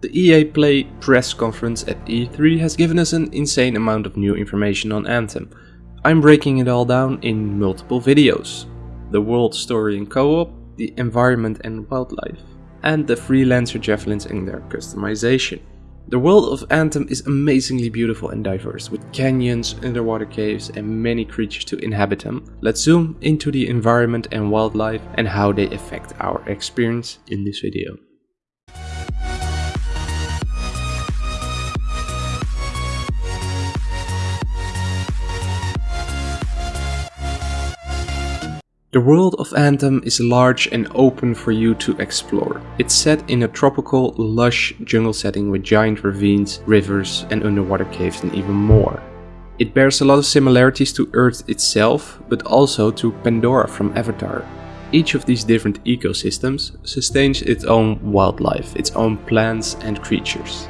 The EA Play press conference at E3 has given us an insane amount of new information on Anthem. I'm breaking it all down in multiple videos. The world story and co-op, the environment and wildlife, and the freelancer javelins and their customization. The world of Anthem is amazingly beautiful and diverse, with canyons, underwater caves and many creatures to inhabit them. Let's zoom into the environment and wildlife and how they affect our experience in this video. The world of Anthem is large and open for you to explore. It's set in a tropical, lush jungle setting with giant ravines, rivers and underwater caves and even more. It bears a lot of similarities to Earth itself, but also to Pandora from Avatar. Each of these different ecosystems sustains its own wildlife, its own plants and creatures.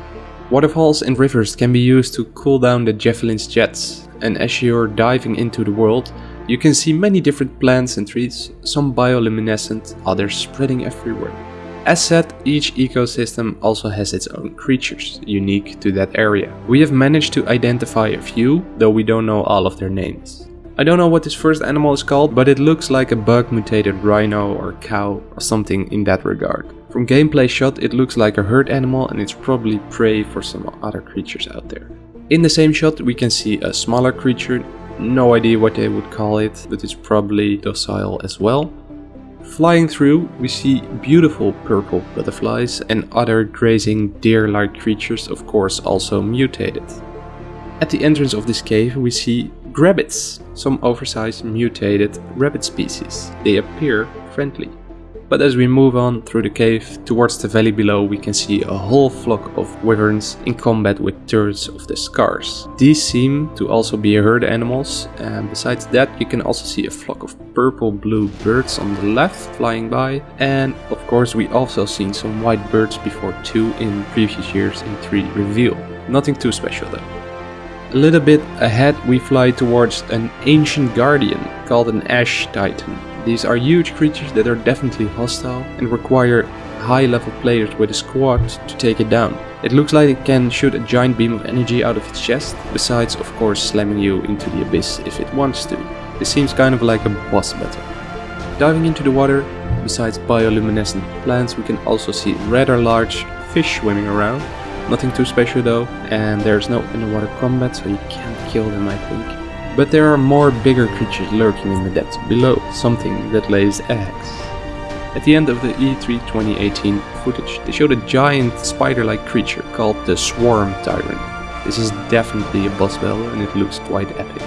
Waterfalls and rivers can be used to cool down the Javelin's jets, and as you're diving into the world, you can see many different plants and trees, some bioluminescent, others spreading everywhere. As said, each ecosystem also has its own creatures, unique to that area. We have managed to identify a few, though we don't know all of their names. I don't know what this first animal is called, but it looks like a bug mutated rhino or cow or something in that regard. From gameplay shot it looks like a herd animal and it's probably prey for some other creatures out there. In the same shot we can see a smaller creature no idea what they would call it, but it's probably docile as well. Flying through, we see beautiful purple butterflies and other grazing deer-like creatures, of course also mutated. At the entrance of this cave we see grabbits, some oversized mutated rabbit species. They appear friendly. But as we move on through the cave towards the valley below we can see a whole flock of wyverns in combat with turrets of the scars. These seem to also be herd animals and besides that you can also see a flock of purple blue birds on the left flying by and of course we also seen some white birds before two in previous years E3 reveal. Nothing too special though. A little bit ahead we fly towards an ancient guardian called an ash titan. These are huge creatures that are definitely hostile and require high level players with a squad to take it down. It looks like it can shoot a giant beam of energy out of its chest, besides of course slamming you into the abyss if it wants to. This seems kind of like a boss battle. Diving into the water, besides bioluminescent plants we can also see rather large fish swimming around. Nothing too special though, and there's no underwater combat so you can't kill them I think. But there are more bigger creatures lurking in the depths below, something that lays eggs. At the end of the E3 2018 footage, they showed a giant spider-like creature called the Swarm Tyrant. This is definitely a boss battle and it looks quite epic.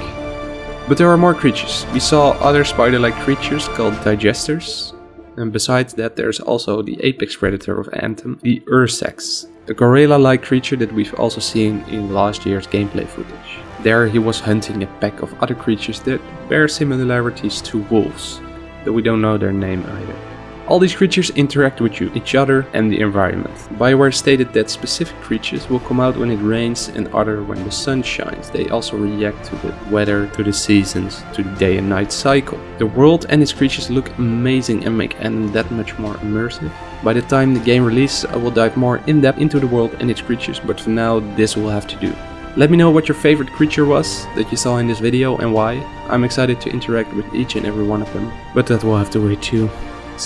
But there are more creatures. We saw other spider-like creatures called Digesters. And besides that there's also the apex predator of Anthem, the Ursix, a gorilla-like creature that we've also seen in last year's gameplay footage. There he was hunting a pack of other creatures that bear similarities to wolves, though we don't know their name either. All these creatures interact with you, each other and the environment. Bioware stated that specific creatures will come out when it rains and other when the sun shines. They also react to the weather, to the seasons, to the day and night cycle. The world and its creatures look amazing and make Anthem that much more immersive. By the time the game releases I will dive more in depth into the world and its creatures, but for now this will have to do. Let me know what your favorite creature was that you saw in this video and why. I'm excited to interact with each and every one of them, but that will have to wait too.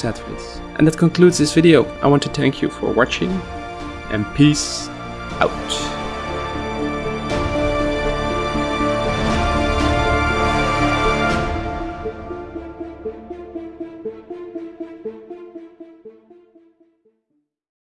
Face. And that concludes this video. I want to thank you for watching and peace out.